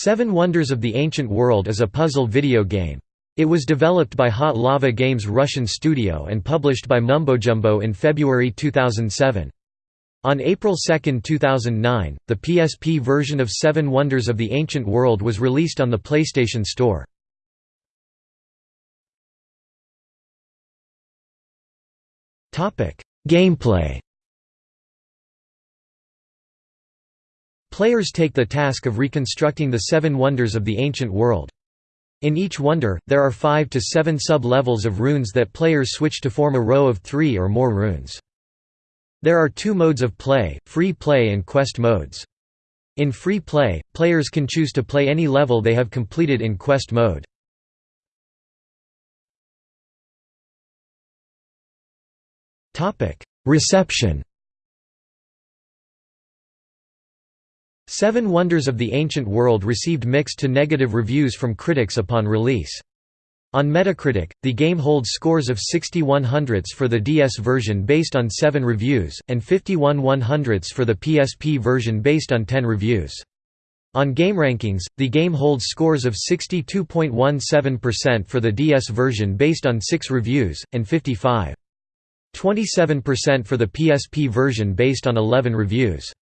Seven Wonders of the Ancient World is a puzzle video game. It was developed by Hot Lava Games Russian studio and published by Mumbojumbo in February 2007. On April 2, 2009, the PSP version of Seven Wonders of the Ancient World was released on the PlayStation Store. Gameplay Players take the task of reconstructing the seven wonders of the ancient world. In each wonder, there are five to seven sub-levels of runes that players switch to form a row of three or more runes. There are two modes of play, free play and quest modes. In free play, players can choose to play any level they have completed in quest mode. Reception Seven Wonders of the Ancient World received mixed to negative reviews from critics upon release. On Metacritic, the game holds scores of 61 hundredths for the DS version based on 7 reviews, and 51 one hundredths for the PSP version based on 10 reviews. On GameRankings, the game holds scores of 62.17% for the DS version based on 6 reviews, and 55.27% for the PSP version based on 11 reviews.